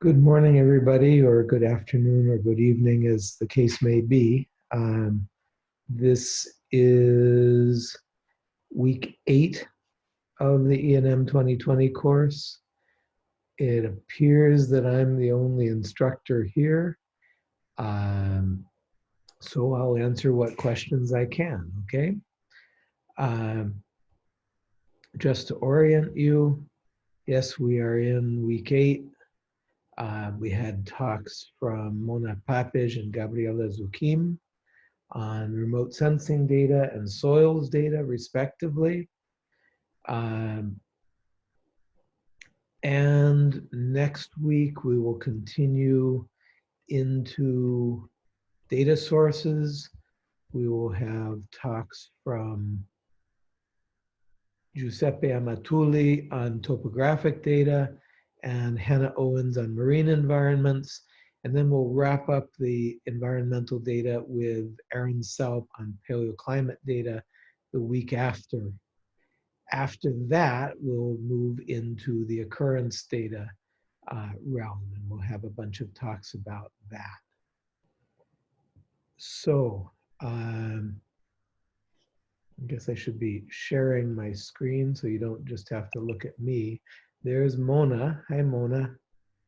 Good morning, everybody, or good afternoon, or good evening, as the case may be. Um, this is week eight of the ENM 2020 course. It appears that I'm the only instructor here. Um, so I'll answer what questions I can, okay? Um, just to orient you, yes, we are in week eight uh, we had talks from Mona Papeş and Gabriela Zuquim on remote sensing data and soils data, respectively. Um, and next week, we will continue into data sources. We will have talks from Giuseppe Amatulli on topographic data and Hannah Owens on marine environments. And then we'll wrap up the environmental data with Erin Saupe on paleoclimate data the week after. After that, we'll move into the occurrence data uh, realm, and we'll have a bunch of talks about that. So, um, I guess I should be sharing my screen so you don't just have to look at me. There's Mona. Hi, Mona.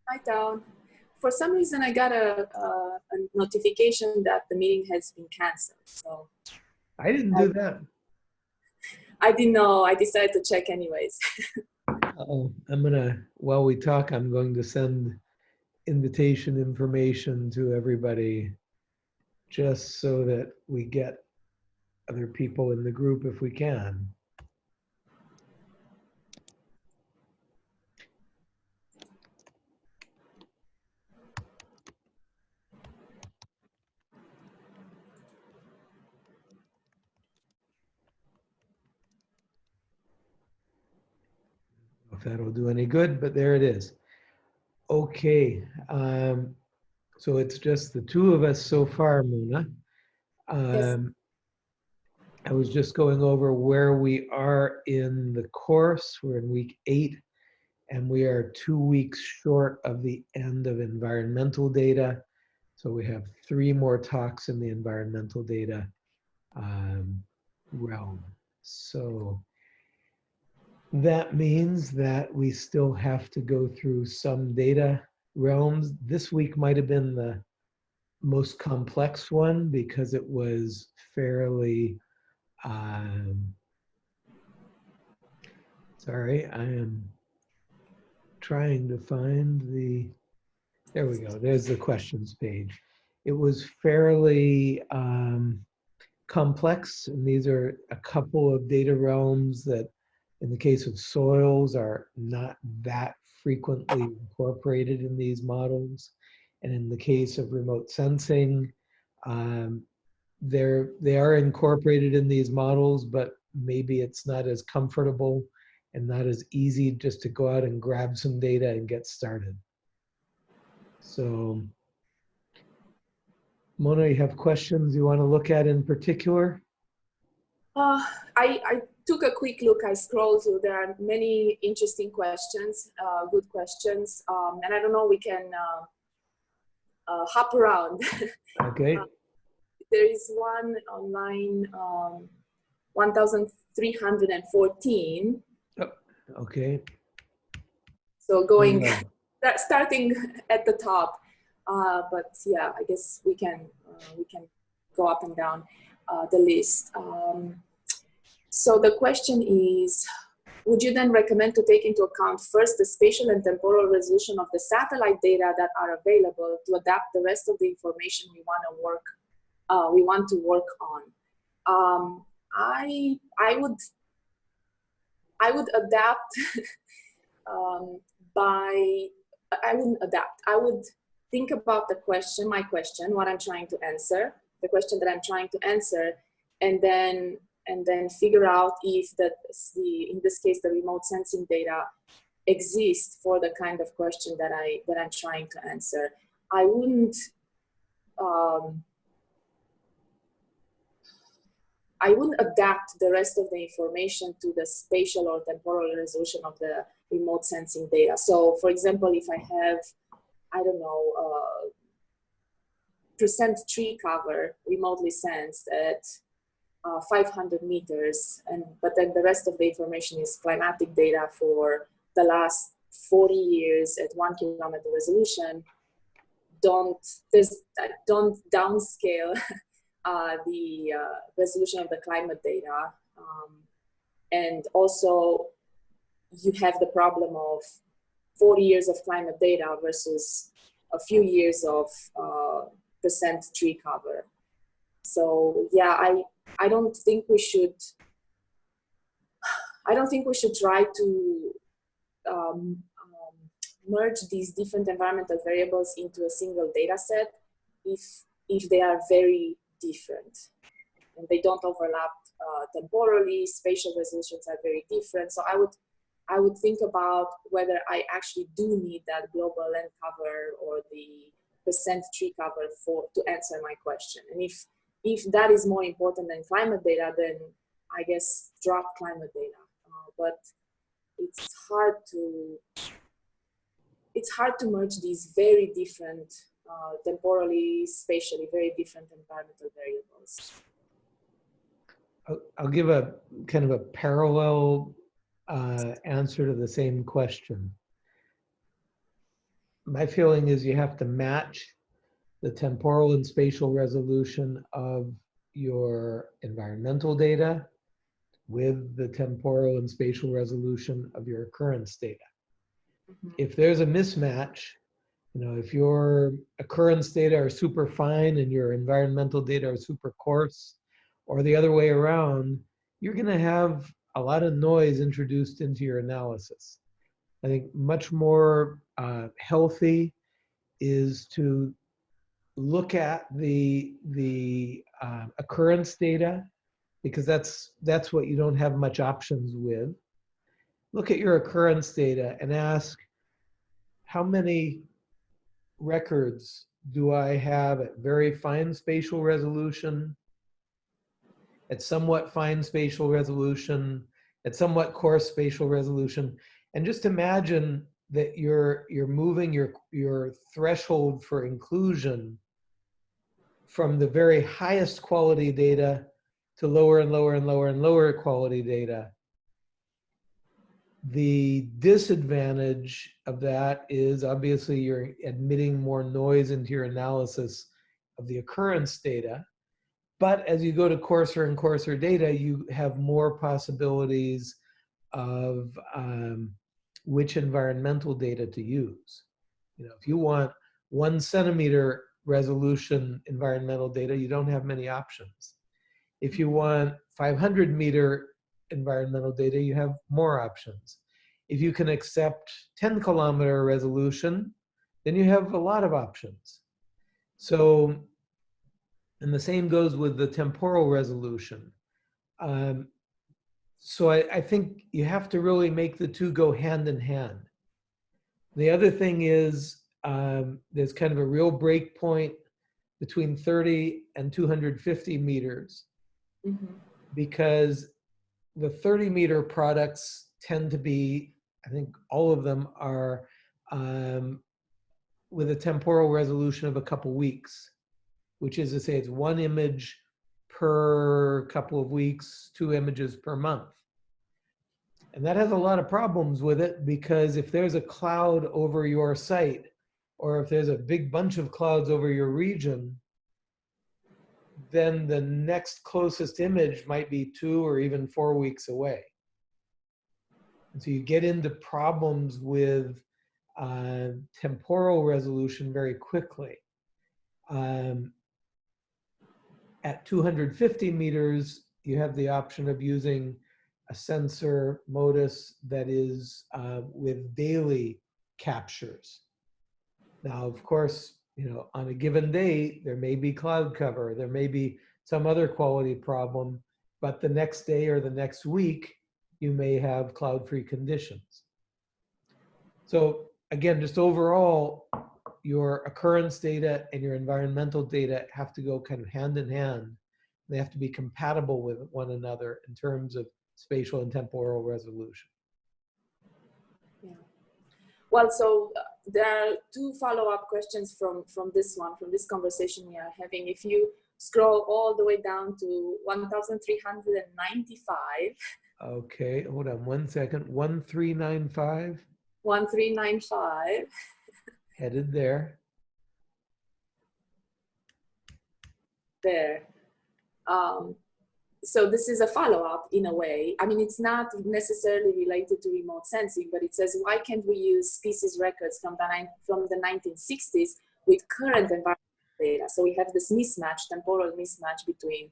Hi, Town. For some reason, I got a, a, a, notification that the meeting has been canceled. So I didn't do that. I didn't know. I decided to check anyways. oh, I'm gonna. While we talk, I'm going to send invitation information to everybody, just so that we get other people in the group if we can. If that'll do any good, but there it is. Okay, um, so it's just the two of us so far, Mona. Um, yes. I was just going over where we are in the course. We're in week eight, and we are two weeks short of the end of environmental data. So we have three more talks in the environmental data um, realm. So that means that we still have to go through some data realms. This week might have been the most complex one because it was fairly, um, sorry, I am trying to find the, there we go, there's the questions page. It was fairly um, complex, and these are a couple of data realms that in the case of soils are not that frequently incorporated in these models. And in the case of remote sensing, um, they're, they are incorporated in these models, but maybe it's not as comfortable and not as easy just to go out and grab some data and get started. So, Mona, you have questions you want to look at in particular? Uh, I, I took a quick look. I scrolled through. There are many interesting questions, uh, good questions. Um, and I don't know, we can uh, uh, hop around. Okay. Uh, there is one online, um, 1,314. Oh, okay. So going, yeah. starting at the top. Uh, but yeah, I guess we can, uh, we can go up and down the list. Um, so the question is, would you then recommend to take into account first the spatial and temporal resolution of the satellite data that are available to adapt the rest of the information we want to work, uh, we want to work on? Um, I, I would, I would adapt um, by, I wouldn't adapt. I would think about the question, my question, what I'm trying to answer, the question that I'm trying to answer, and then and then figure out if that the in this case the remote sensing data exists for the kind of question that I that I'm trying to answer. I wouldn't um, I wouldn't adapt the rest of the information to the spatial or temporal resolution of the remote sensing data. So for example, if I have I don't know, uh, percent tree cover remotely sensed at uh, 500 meters, and but then the rest of the information is climatic data for the last 40 years at one kilometer resolution. Don't there's don't downscale uh, the uh, resolution of the climate data, um, and also you have the problem of 40 years of climate data versus a few years of uh, percent tree cover. So yeah, I I don't think we should. I don't think we should try to um, um, merge these different environmental variables into a single data set if if they are very different and they don't overlap uh, temporally. Spatial resolutions are very different. So I would I would think about whether I actually do need that global land cover or the percent tree cover for to answer my question. And if if that is more important than climate data, then I guess drop climate data. Uh, but it's hard to it's hard to merge these very different uh, temporally, spatially, very different environmental variables. I'll give a kind of a parallel uh, answer to the same question. My feeling is you have to match the temporal and spatial resolution of your environmental data with the temporal and spatial resolution of your occurrence data. Mhm. If there's a mismatch, you know, if your occurrence data are super fine and your environmental data are super coarse, or the other way around, you're going to have a lot of noise introduced into your analysis. I think much more uh, healthy is to look at the the uh, occurrence data because that's that's what you don't have much options with. Look at your occurrence data and ask how many records do I have at very fine spatial resolution, at somewhat fine spatial resolution, at somewhat coarse spatial resolution, and just imagine that you're you're moving your your threshold for inclusion from the very highest quality data to lower and lower and lower and lower quality data. The disadvantage of that is obviously you're admitting more noise into your analysis of the occurrence data. But as you go to coarser and coarser data, you have more possibilities of um, which environmental data to use. You know, if you want one centimeter resolution environmental data, you don't have many options. If you want 500 meter environmental data, you have more options. If you can accept 10 kilometer resolution, then you have a lot of options. So, and the same goes with the temporal resolution. Um, so I, I think you have to really make the two go hand in hand. The other thing is um, there's kind of a real break point between 30 and 250 meters Mhm. because the 30 meter products tend to be, I think all of them are um, with a temporal resolution of a couple weeks, which is to say it's one image per couple of weeks, two images per month. And that has a lot of problems with it because if there's a cloud over your site, or if there's a big bunch of clouds over your region, then the next closest image might be two or even four weeks away. And so you get into problems with uh, temporal resolution very quickly. Um, at 250 meters, you have the option of using a sensor MODIS that is uh, with daily captures. Now, of course, you know, on a given day, there may be cloud cover, there may be some other quality problem, but the next day or the next week, you may have cloud-free conditions. So again, just overall, your occurrence data and your environmental data have to go kind of hand in hand. They have to be compatible with one another in terms of spatial and temporal resolution. Well, so uh, there are two follow-up questions from, from this one, from this conversation we are having. If you scroll all the way down to 1,395. Okay, hold on one second. 1395. 1395. Headed there. There. Um, so this is a follow-up in a way. I mean, it's not necessarily related to remote sensing, but it says, why can't we use species records from the, from the 1960s with current environmental data? So we have this mismatch, temporal mismatch between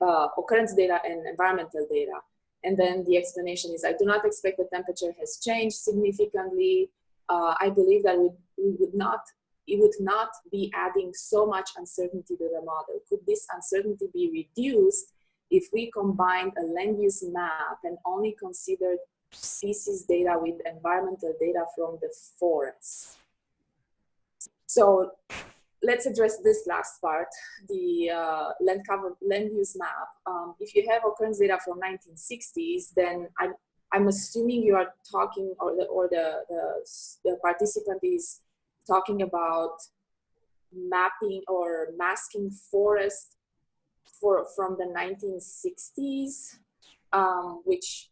uh, occurrence data and environmental data. And then the explanation is, I do not expect the temperature has changed significantly. Uh, I believe that we, we would not, it would not be adding so much uncertainty to the model. Could this uncertainty be reduced if we combine a land use map and only considered species data with environmental data from the forest. So let's address this last part, the uh, land cover land use map. Um, if you have occurrence data from 1960s, then I'm, I'm assuming you are talking or the, or the, the, the participant is talking about mapping or masking forest for from the 1960s, um, which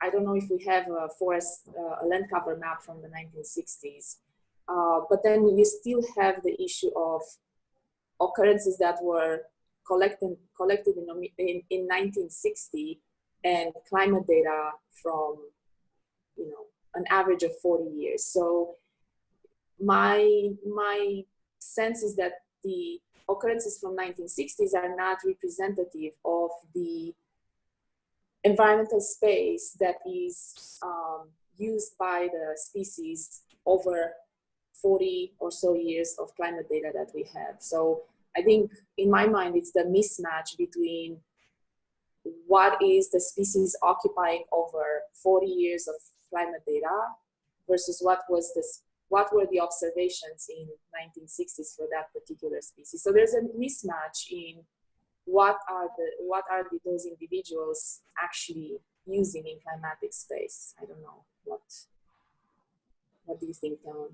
I don't know if we have a forest, uh, a land cover map from the 1960s. Uh, but then you still have the issue of occurrences that were collected, collected in, in, in 1960 and climate data from, you know, an average of 40 years. So my, my sense is that the occurrences from 1960s are not representative of the environmental space that is um, used by the species over 40 or so years of climate data that we have. So I think in my mind, it's the mismatch between what is the species occupying over 40 years of climate data versus what was this what were the observations in 1960s for that particular species. So there's a mismatch in what are the what are the, those individuals actually using in climatic space. I don't know what what do you think, Town?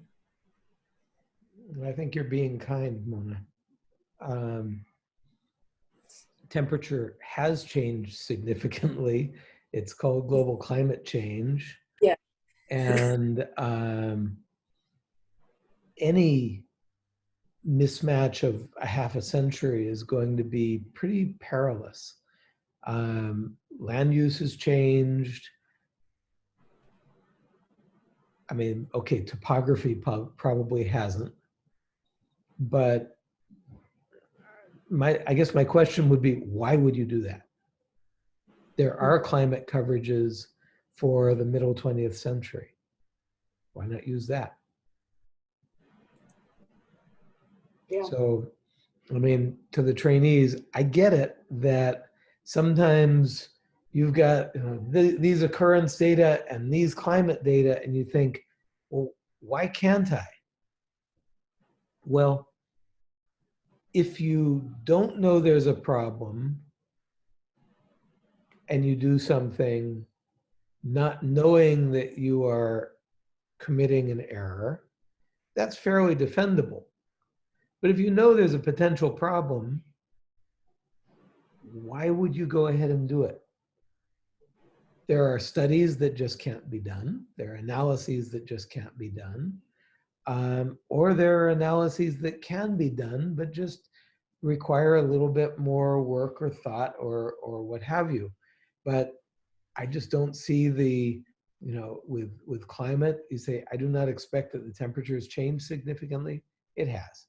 I think you're being kind, Mona. Um, temperature has changed significantly. It's called global climate change. Yeah. And um, any mismatch of a half a century is going to be pretty perilous. Um, land use has changed. I mean, okay, topography probably hasn't, but my, I guess my question would be, why would you do that? There are climate coverages for the middle 20th century. Why not use that? So, I mean, to the trainees, I get it that sometimes you've got you know, th these occurrence data and these climate data, and you think, well, why can't I? Well, if you don't know there's a problem and you do something not knowing that you are committing an error, that's fairly defendable. But if you know there's a potential problem, why would you go ahead and do it? There are studies that just can't be done. There are analyses that just can't be done. Um, or there are analyses that can be done, but just require a little bit more work or thought or, or what have you. But I just don't see the, you know, with, with climate, you say, I do not expect that the temperatures change significantly. It has.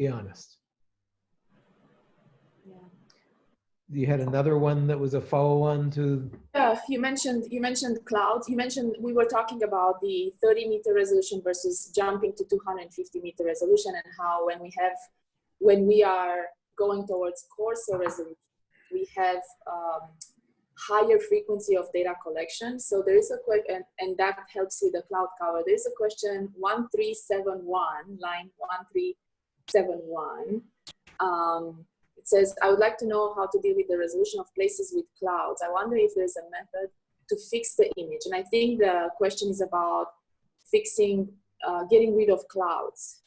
Be honest. Yeah. You had another one that was a follow-on to. Yeah, you mentioned you mentioned clouds. You mentioned we were talking about the 30 meter resolution versus jumping to 250 meter resolution, and how when we have when we are going towards coarser resolution, we have um, higher frequency of data collection. So there is a quick, and, and that helps with the cloud cover. There is a question 1371, line 13 7.1. Um, it says, I would like to know how to deal with the resolution of places with clouds. I wonder if there's a method to fix the image. And I think the question is about fixing, uh, getting rid of clouds.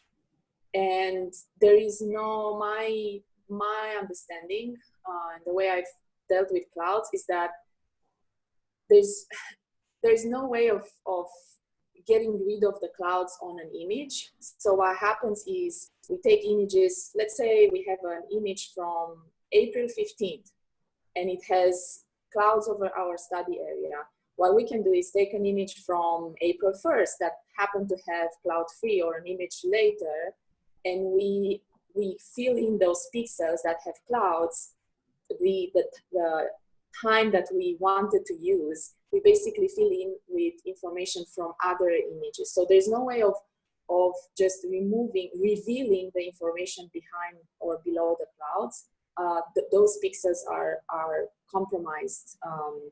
And there is no, my, my understanding uh, and the way I've dealt with clouds is that there's, there's no way of, of getting rid of the clouds on an image. So what happens is we take images, let's say we have an image from April 15th and it has clouds over our study area. What we can do is take an image from April 1st that happened to have cloud free or an image later and we, we fill in those pixels that have clouds, the, the, the time that we wanted to use, we basically fill in with information from other images. So there's no way of, of just removing, revealing the information behind or below the clouds. Uh, th those pixels are, are compromised. Um,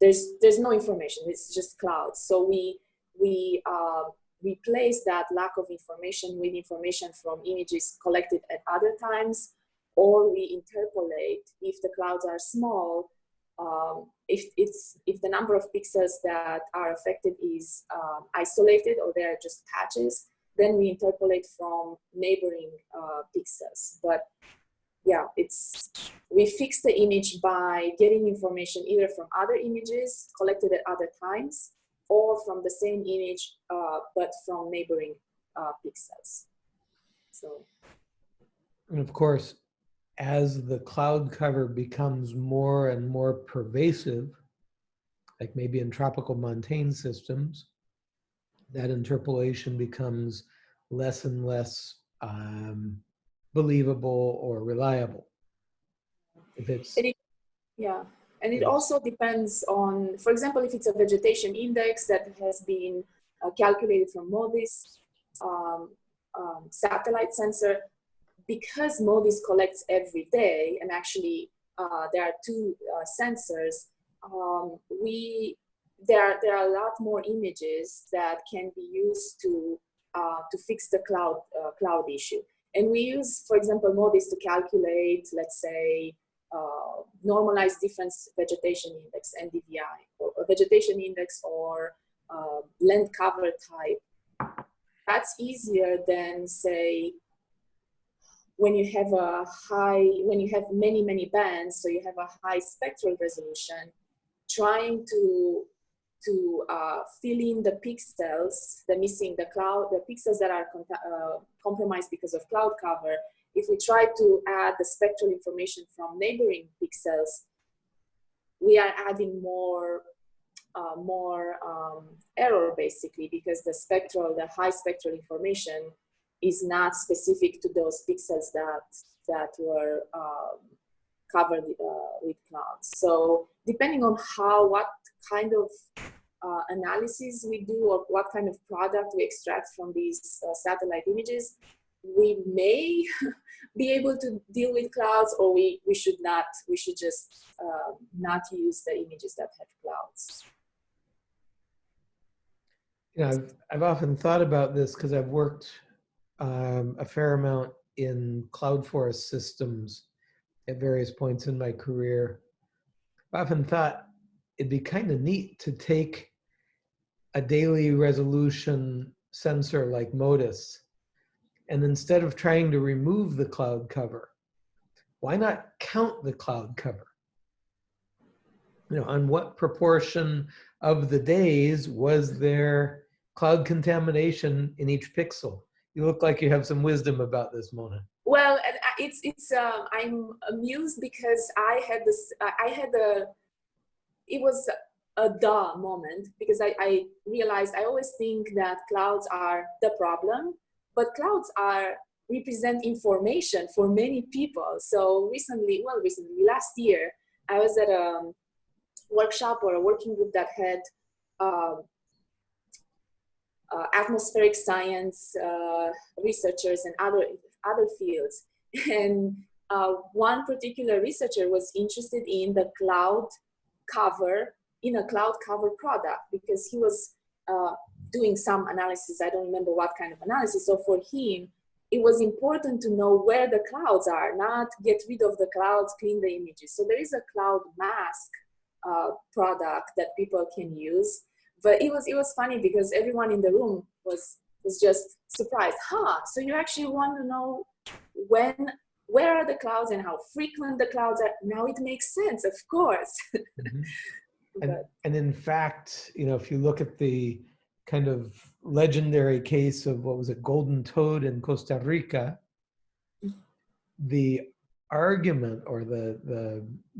there's, there's no information, it's just clouds. So we, we uh, replace that lack of information with information from images collected at other times or we interpolate if the clouds are small, um, if it's if the number of pixels that are affected is um, isolated or they're just patches, then we interpolate from neighboring uh, pixels. But yeah, it's we fix the image by getting information either from other images collected at other times or from the same image uh, but from neighboring uh, pixels. So. And of course, as the cloud cover becomes more and more pervasive, like maybe in tropical montane systems, that interpolation becomes less and less um, believable or reliable. If it's it, yeah, and it also depends on, for example, if it's a vegetation index that has been uh, calculated from MODIS um, um, satellite sensor, because MODIS collects every day, and actually uh, there are two uh, sensors, um, we there are, there are a lot more images that can be used to uh, to fix the cloud uh, cloud issue. And we use, for example, MODIS to calculate, let's say, uh, normalized difference vegetation index, NDVI, or, or vegetation index or uh, land cover type. That's easier than, say, when you have a high, when you have many, many bands, so you have a high spectral resolution, trying to to uh, fill in the pixels, the missing, the cloud, the pixels that are uh, compromised because of cloud cover. If we try to add the spectral information from neighboring pixels, we are adding more, uh, more um, error basically because the spectral, the high spectral information is not specific to those pixels that that were um, covered uh, with clouds. So depending on how, what kind of uh, analysis we do or what kind of product we extract from these uh, satellite images, we may be able to deal with clouds or we, we should not, we should just uh, not use the images that have clouds. You know, I've, I've often thought about this because I've worked um, a fair amount in cloud forest systems at various points in my career. I've often thought it'd be kind of neat to take a daily resolution sensor like MODIS, and instead of trying to remove the cloud cover, why not count the cloud cover? You know, on what proportion of the days was there cloud contamination in each pixel? You look like you have some wisdom about this, Mona. Well, it's it's. Uh, I'm amused because I had this. I had a. It was a duh moment because I, I realized I always think that clouds are the problem, but clouds are represent information for many people. So recently, well, recently last year, I was at a workshop or a working group that had uh, uh, atmospheric science uh, researchers and other, other fields. And uh, one particular researcher was interested in the cloud cover, in a cloud cover product because he was uh, doing some analysis. I don't remember what kind of analysis. So for him, it was important to know where the clouds are, not get rid of the clouds, clean the images. So there is a cloud mask uh, product that people can use but it was it was funny because everyone in the room was was just surprised. Huh? So you actually want to know when where are the clouds and how frequent the clouds are? Now it makes sense, of course. Mm -hmm. and, and in fact, you know, if you look at the kind of legendary case of what was it, golden toad in Costa Rica, the argument or the, the,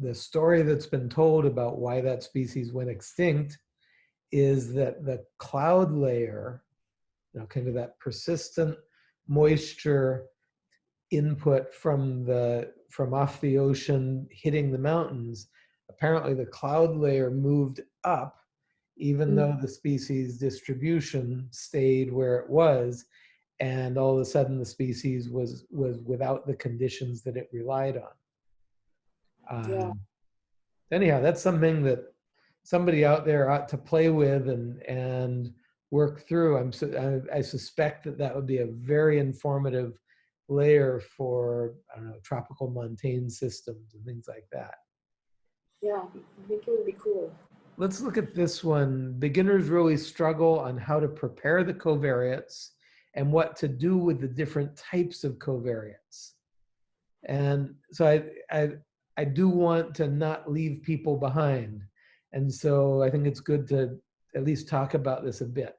the story that's been told about why that species went extinct is that the cloud layer, you know, kind of that persistent moisture input from the from off the ocean hitting the mountains apparently the cloud layer moved up even mm. though the species distribution stayed where it was and all of a sudden the species was was without the conditions that it relied on um, yeah. anyhow that's something that somebody out there ought to play with and and work through i'm I, I suspect that that would be a very informative layer for i don't know tropical montane systems and things like that yeah, I think it would be cool. Let's look at this one. Beginners really struggle on how to prepare the covariates and what to do with the different types of covariates. And so I, I, I do want to not leave people behind. And so I think it's good to at least talk about this a bit.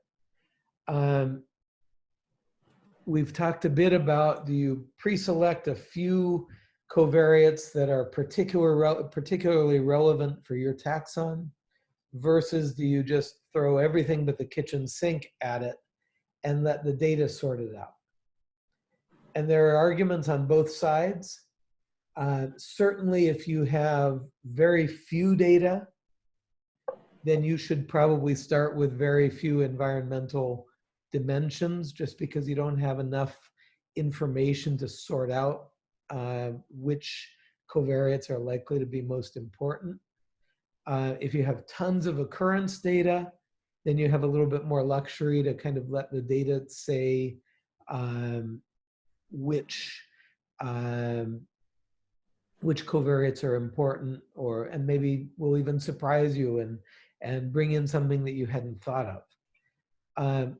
Um, we've talked a bit about do you pre-select a few covariates that are particular, particularly relevant for your taxon versus do you just throw everything but the kitchen sink at it and let the data sort it out? And there are arguments on both sides. Uh, certainly if you have very few data, then you should probably start with very few environmental dimensions just because you don't have enough information to sort out uh, which covariates are likely to be most important. Uh, if you have tons of occurrence data, then you have a little bit more luxury to kind of let the data say um, which um, which covariates are important or and maybe will even surprise you and and bring in something that you hadn't thought of. Um,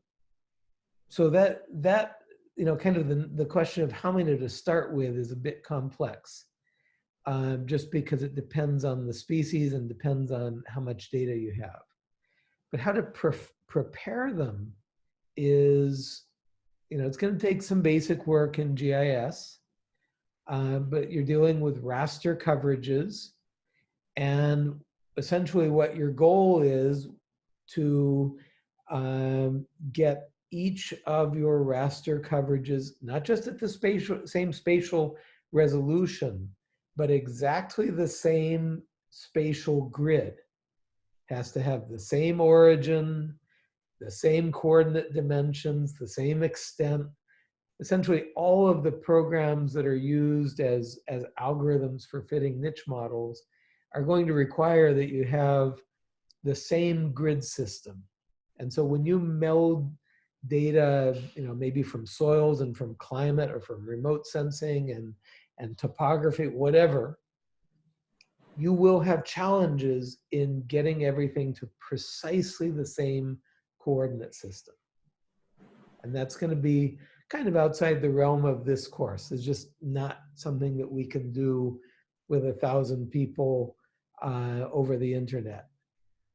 so that that you know, kind of the, the question of how many to start with is a bit complex. Um, just because it depends on the species and depends on how much data you have. But how to pre prepare them is, you know, it's going to take some basic work in GIS, uh, but you're dealing with raster coverages. And essentially what your goal is to um, get each of your raster coverages, not just at the spatial, same spatial resolution, but exactly the same spatial grid. Has to have the same origin, the same coordinate dimensions, the same extent. Essentially all of the programs that are used as, as algorithms for fitting niche models are going to require that you have the same grid system. And so when you meld data, you know, maybe from soils and from climate or from remote sensing and, and topography, whatever, you will have challenges in getting everything to precisely the same coordinate system. And that's going to be kind of outside the realm of this course. It's just not something that we can do with a thousand people uh, over the internet.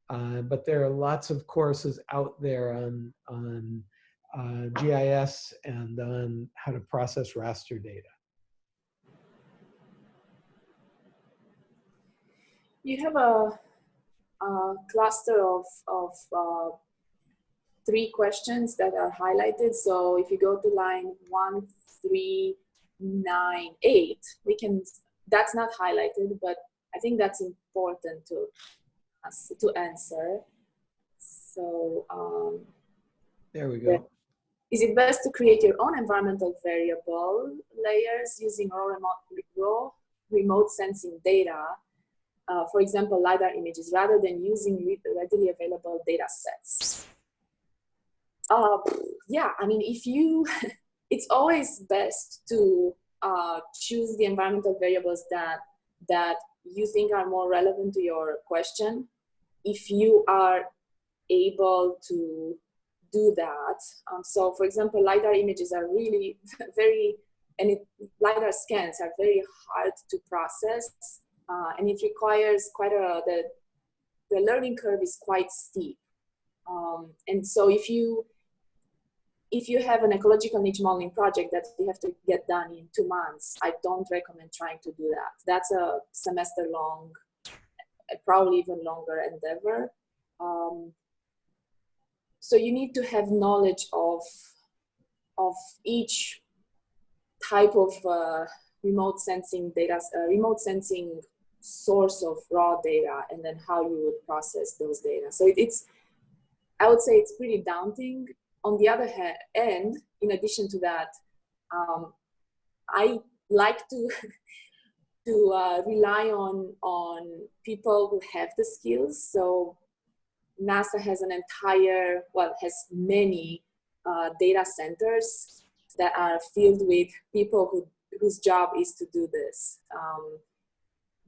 Uh, but there are lots of courses out there on, on uh, GIS and on how to process raster data. You have a, a cluster of, of uh, three questions that are highlighted. So if you go to line one, three, nine, eight, we can, that's not highlighted, but I think that's important to, to answer. So um, there we go. Is it best to create your own environmental variable layers using raw remote, raw remote sensing data, uh, for example, LiDAR images, rather than using readily available data sets? Uh, yeah, I mean, if you, it's always best to uh, choose the environmental variables that, that you think are more relevant to your question. If you are able to do that. Um, so for example, LiDAR images are really very, and it, LiDAR scans are very hard to process. Uh, and it requires quite a, the, the learning curve is quite steep. Um, and so if you, if you have an ecological niche modeling project that you have to get done in two months, I don't recommend trying to do that. That's a semester long, probably even longer endeavor. Um, so you need to have knowledge of of each type of uh, remote sensing data, uh, remote sensing source of raw data, and then how you would process those data. So it, it's, I would say it's pretty daunting. On the other hand, end, in addition to that, um, I like to to uh, rely on on people who have the skills. So NASA has an entire, well, has many uh, data centers that are filled with people who, whose job is to do this. Um,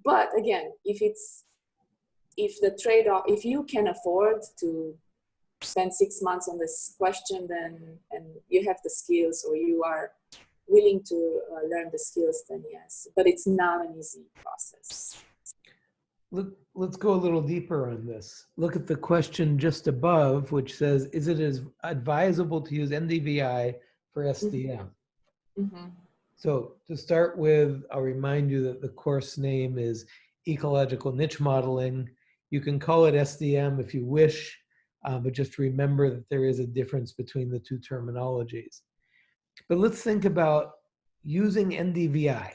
but again, if it's, if the trade-off, if you can afford to spend six months on this question, then, and you have the skills or you are willing to uh, learn the skills, then yes, but it's not an easy process. Look, let's go a little deeper on this. Look at the question just above, which says, is it as advisable to use NDVI for SDM? Mm -hmm. So to start with, I'll remind you that the course name is Ecological Niche Modeling. You can call it SDM if you wish, uh, but just remember that there is a difference between the two terminologies. But let's think about using NDVI,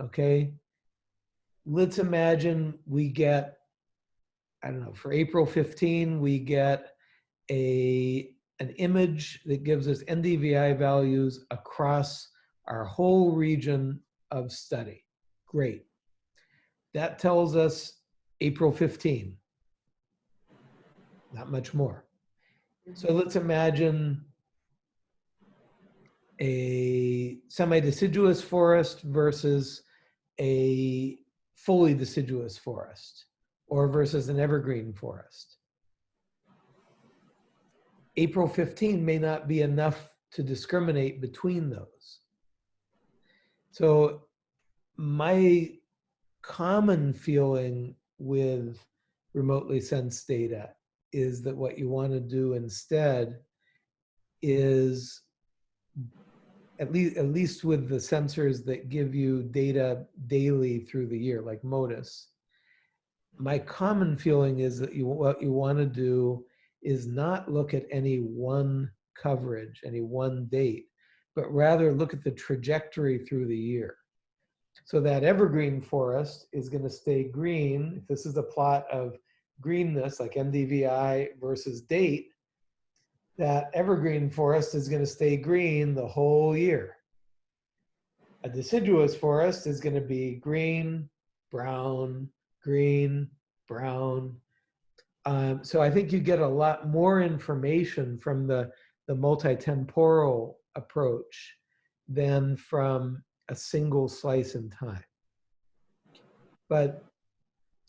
okay? let's imagine we get, I don't know, for April 15, we get a an image that gives us NDVI values across our whole region of study. Great. That tells us April 15. Not much more. So mm-hmm. let's imagine a semi-deciduous forest versus a fully deciduous forest or versus an evergreen forest. April 15 may not be enough to discriminate between those. So my common feeling with remotely sensed data is that what you want to do instead is at least at least with the sensors that give you data daily through the year, like MODIS, my common feeling is that you what you want to do is not look at any one coverage, any one date, but rather look at the trajectory through the year. So that evergreen forest is going to stay green. This is a plot of greenness, like NDVI versus date, that evergreen forest is going to stay green the whole year. A deciduous forest is going to be green, brown, green, brown. Um, so I think you get a lot more information from the, the multi-temporal approach than from a single slice in time. But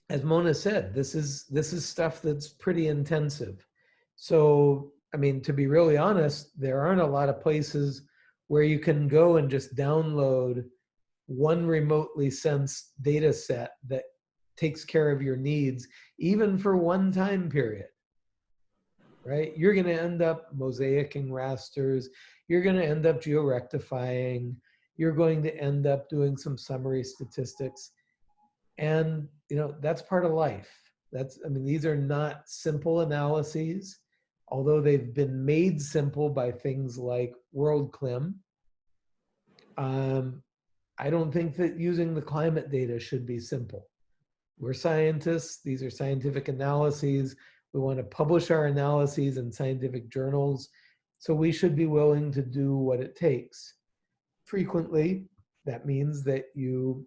as Mona said, this is this is stuff that's pretty intensive. So I mean, to be really honest, there aren't a lot of places where you can go and just download one remotely sensed data set that takes care of your needs, even for one time period, right? You're gonna end up mosaicing rasters, you're gonna end up georectifying, you're going to end up doing some summary statistics. And you know, that's part of life. That's, I mean, these are not simple analyses although they've been made simple by things like WorldClim, um, I don't think that using the climate data should be simple. We're scientists, these are scientific analyses. We want to publish our analyses in scientific journals, so we should be willing to do what it takes. Frequently, that means that you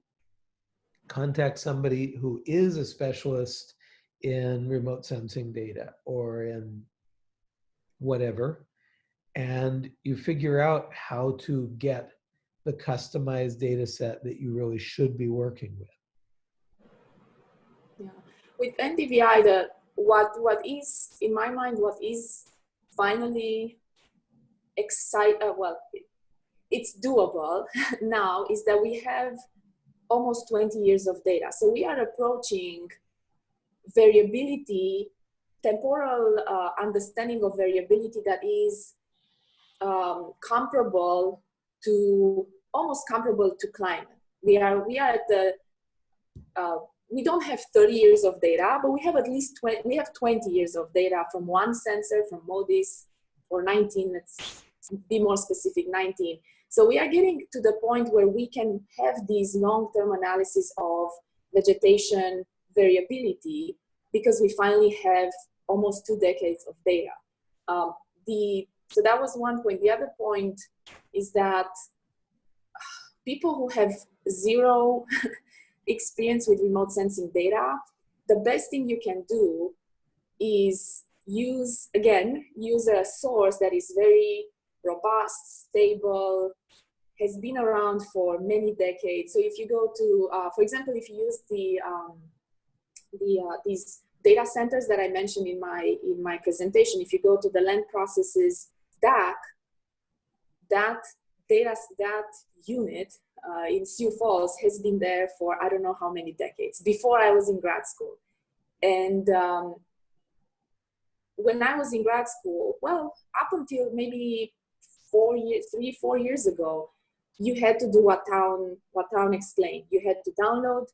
contact somebody who is a specialist in remote sensing data or in whatever, and you figure out how to get the customized data set that you really should be working with. Yeah. With NDVI, the, what what is in my mind what is finally excite uh, well it's doable now is that we have almost 20 years of data so we are approaching variability temporal uh, understanding of variability that is um, comparable to almost comparable to climate we are we are at the uh, we don't have 30 years of data, but we have at least 20, we have 20 years of data from one sensor, from MODIS, or 19, let's be more specific, 19. So we are getting to the point where we can have these long-term analysis of vegetation variability because we finally have almost two decades of data. Um, the, so that was one point. The other point is that people who have zero experience with remote sensing data, the best thing you can do is use, again, use a source that is very robust, stable, has been around for many decades. So if you go to, uh, for example, if you use the, um, the uh, these data centers that I mentioned in my, in my presentation, if you go to the land processes DAAC, that data, that unit uh, in Sioux Falls has been there for I don't know how many decades before I was in grad school. And um, when I was in grad school, well, up until maybe four years, three, four years ago, you had to do what Town, what Town explained. You had to download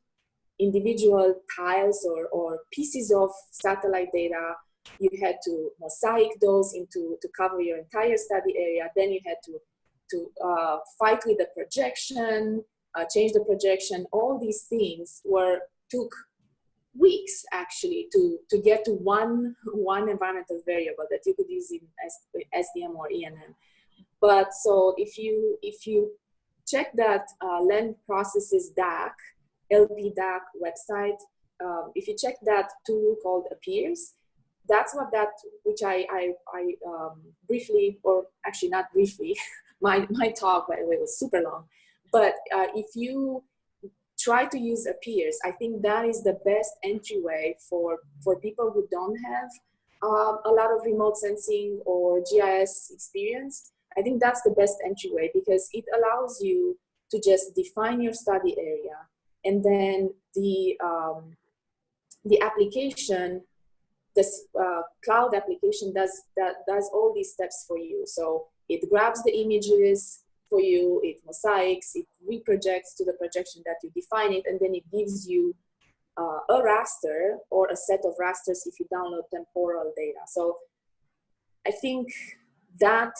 individual tiles or, or pieces of satellite data. You had to mosaic those into to cover your entire study area. Then you had to to uh, fight with the projection, uh, change the projection, all these things were took weeks actually to, to get to one, one environmental variable that you could use in SDM or ENM. But so if you, if you check that uh, land processes DAAC, LP DAAC website, um, if you check that tool called AppEEARS, that's what that, which I, I, I um, briefly, or actually not briefly, my, my talk, by the way, was super long. But uh, if you try to use AppEEARS, I think that is the best entryway for, for people who don't have um, a lot of remote sensing or GIS experience. I think that's the best entryway because it allows you to just define your study area and then the, um, the application, this uh, cloud application does, that, does all these steps for you. So it grabs the images for you, it mosaics, it reprojects to the projection that you define it, and then it gives you uh, a raster or a set of rasters if you download temporal data. So I think that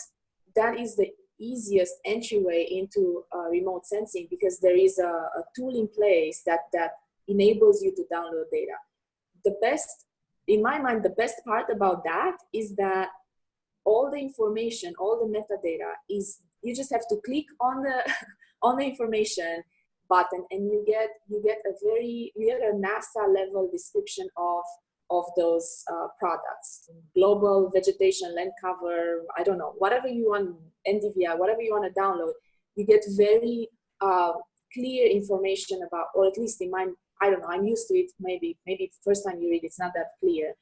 that is the easiest entryway into uh, remote sensing because there is a, a tool in place that, that enables you to download data. The best, in my mind, the best part about that is that all the information, all the metadata is, you just have to click on the, on the information button and you get, you get a very, you get a NASA level description of, of those uh, products. Global vegetation, land cover, I don't know, whatever you want, NDVI, whatever you want to download, you get very uh, clear information about, or at least in my, I don't know, I'm used to it, maybe, maybe first time you read it's not that clear,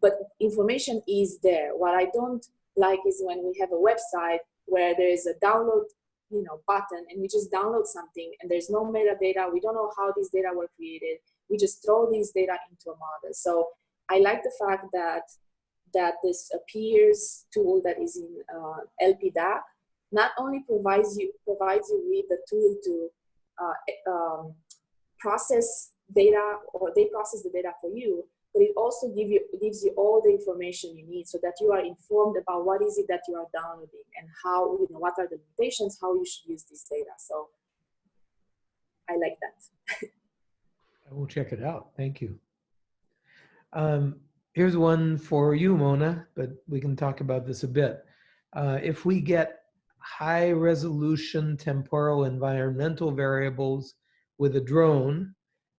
but information is there. What I don't like is when we have a website where there is a download you know button and we just download something and there's no metadata we don't know how these data were created we just throw these data into a model so i like the fact that that this AppEEARS tool that is in uh, LP DAAC not only provides you provides you with the tool to uh, um, process data or they process the data for you but it also give you, gives you all the information you need so that you are informed about what is it that you are downloading and how, you know, what are the limitations, how you should use this data. So I like that. I will check it out. Thank you. Um, here's one for you, Mona, but we can talk about this a bit. Uh, if we get high resolution temporal environmental variables with a drone,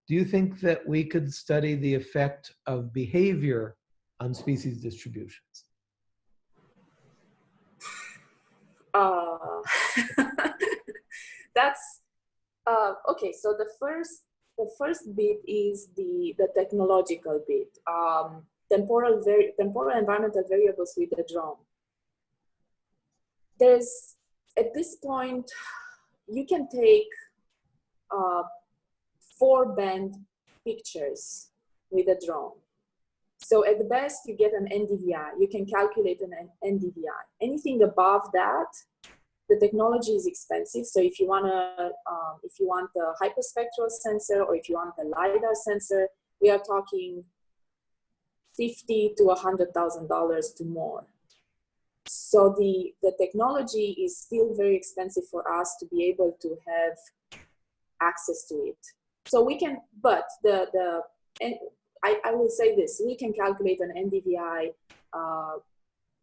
do you think that we could study the effect of behavior on species distributions? Uh, that's uh, okay. So the first, the first bit is the the technological bit. Um, temporal, temporal environmental variables with the drone. There's, at this point, you can take uh, four band pictures with a drone. So at the best, you get an NDVI. You can calculate an NDVI. Anything above that, the technology is expensive. So if you want to, um, if you want the hyperspectral sensor or if you want the lidar sensor, we are talking fifty to a hundred thousand dollars to more. So the the technology is still very expensive for us to be able to have access to it. So we can, but the the and I, I will say this: we can calculate an NDVI uh,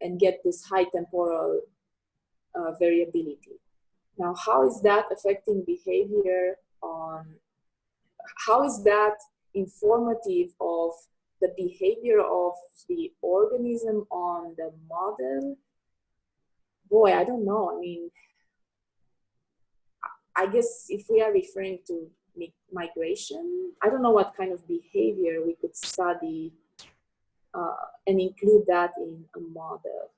and get this high temporal uh, variability. Now, how is that affecting behavior on, how is that informative of the behavior of the organism on the model? Boy, I don't know. I mean, I guess if we are referring to migration, I don't know what kind of behavior we could study uh, and include that in a model.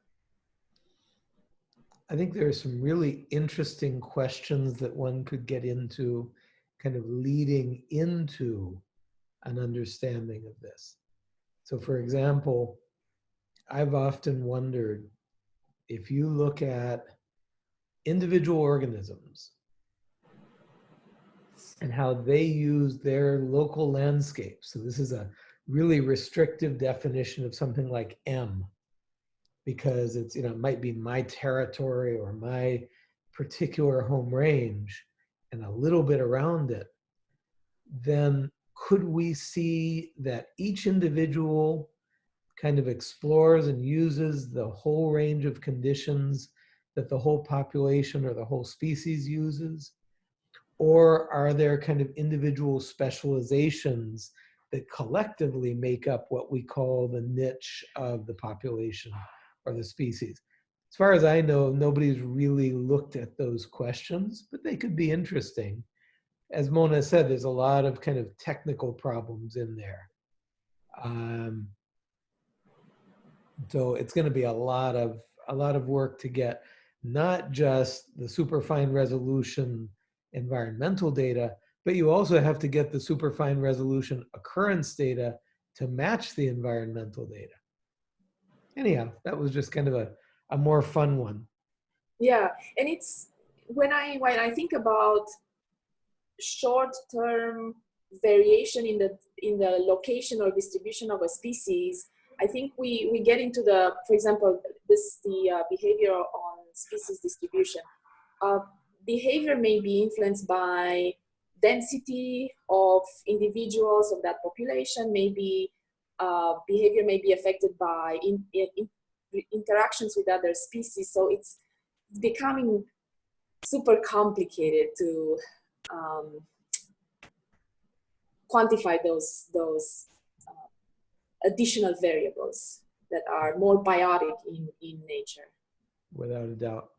I think there are some really interesting questions that one could get into kind of leading into an understanding of this. So for example, I've often wondered if you look at individual organisms and how they use their local landscape. So this is a really restrictive definition of something like M because it's, you know, it might be my territory or my particular home range and a little bit around it, then could we see that each individual kind of explores and uses the whole range of conditions that the whole population or the whole species uses? Or are there kind of individual specializations that collectively make up what we call the niche of the population or the species. As far as I know, nobody's really looked at those questions, but they could be interesting. As Mona said, there's a lot of kind of technical problems in there. Um, so it's going to be a lot of a lot of work to get not just the super fine resolution environmental data, but you also have to get the super fine resolution occurrence data to match the environmental data anyhow, that was just kind of a, a more fun one. Yeah, and it's when I when I think about short-term variation in the in the location or distribution of a species, I think we we get into the, for example, this the uh, behavior on species distribution. Uh, behavior may be influenced by density of individuals of that population, maybe uh, behavior may be affected by in, in, in interactions with other species. So it's becoming super complicated to um, quantify those, those uh, additional variables that are more biotic in, in nature. Without a doubt.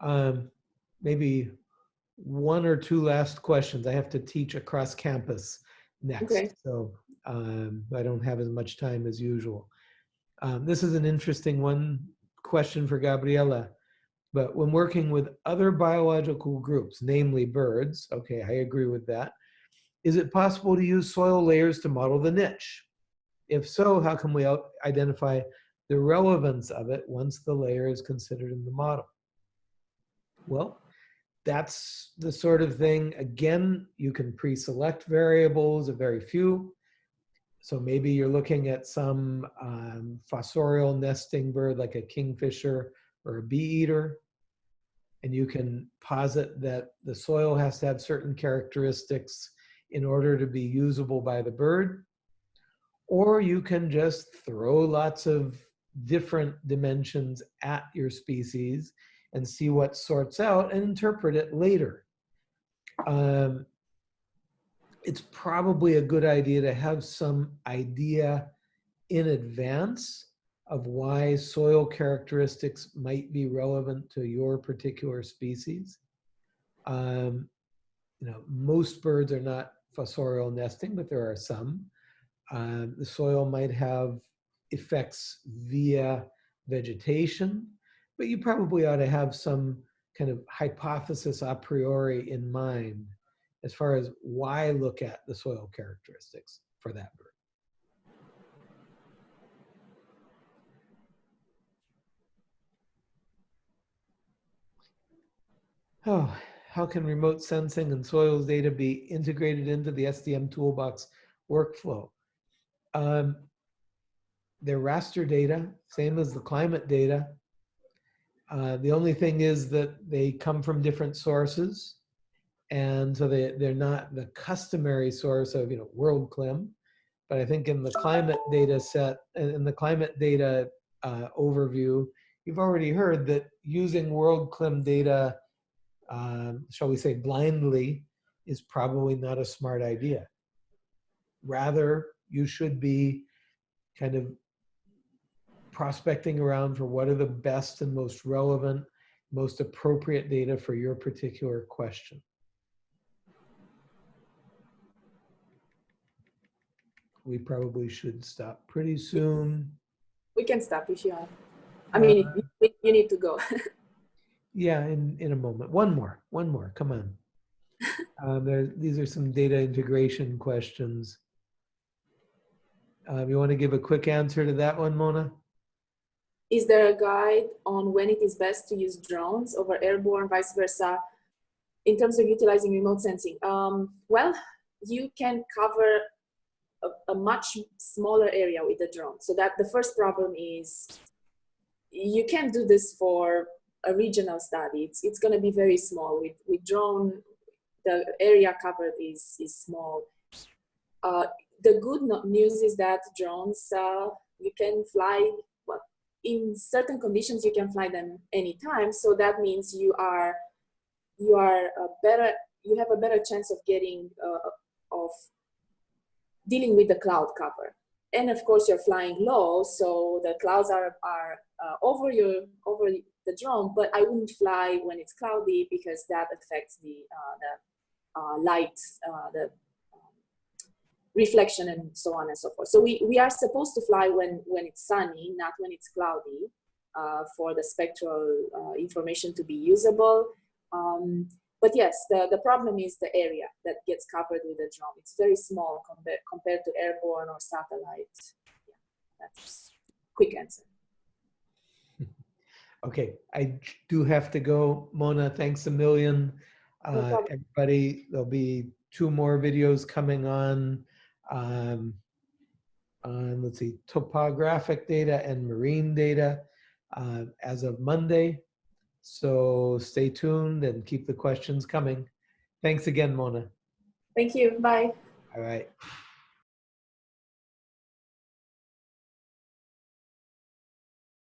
Um, maybe one or two last questions. I have to teach across campus next. Okay. So um, I don't have as much time as usual. Um, this is an interesting one question for Gabriela. But when working with other biological groups, namely birds, okay, I agree with that. Is it possible to use soil layers to model the niche? If so, how can we identify the relevance of it once the layer is considered in the model? Well, that's the sort of thing, again, you can pre-select variables, a very few. So maybe you're looking at some um, fossorial nesting bird like a kingfisher or a bee eater, and you can posit that the soil has to have certain characteristics in order to be usable by the bird. Or you can just throw lots of different dimensions at your species and see what sorts out and interpret it later. Um, it's probably a good idea to have some idea in advance of why soil characteristics might be relevant to your particular species. Um, you know, most birds are not fossorial nesting, but there are some. Uh, the soil might have effects via vegetation, but you probably ought to have some kind of hypothesis a priori in mind as far as why look at the soil characteristics for that bird. Oh, how can remote sensing and soils data be integrated into the SDM toolbox workflow? Um, they're raster data, same as the climate data. Uh, the only thing is that they come from different sources. And so they, they're not the customary source of, you know, WorldClim. But I think in the climate data set, in the climate data uh, overview, you've already heard that using WorldClim data, um, shall we say blindly, is probably not a smart idea. Rather, you should be kind of prospecting around for what are the best and most relevant, most appropriate data for your particular question. We probably should stop pretty soon. We can stop if you want. I mean, Uh, you, need to go. Yeah, in, in a moment. One more, one more, come on. Um, there, these are some data integration questions. Um, you want to give a quick answer to that one, Mona? is there a guide on when it is best to use drones over airborne, vice versa, in terms of utilizing remote sensing? Um, well, you can cover a, a, much smaller area with the drone. So that the first problem is you can't do this for a regional study. It's, it's going to be very small. With, with drone, the area covered is, is small. Uh, the good news is that drones, uh, you can fly in certain conditions you can fly them anytime so that means you are you are better you have a better chance of getting uh, of dealing with the cloud cover and of course you're flying low so the clouds are are uh, over your over the drone but i wouldn't fly when it's cloudy because that affects the uh, the uh, light uh, the reflection and so on and so forth. So we, we are supposed to fly when, when it's sunny, not when it's cloudy, uh, for the spectral uh, information to be usable. Um, but yes, the, the problem is the area that gets covered with the drone. It's very small compared, compared to airborne or satellite. Yeah, that's quick answer. Okay, I do have to go. Mona, thanks a million. Uh, everybody, there'll be two more videos coming on um, on, let's see, topographic data and marine data uh, as of Monday. So stay tuned and keep the questions coming. Thanks again, Mona. Thank you. Bye. All right.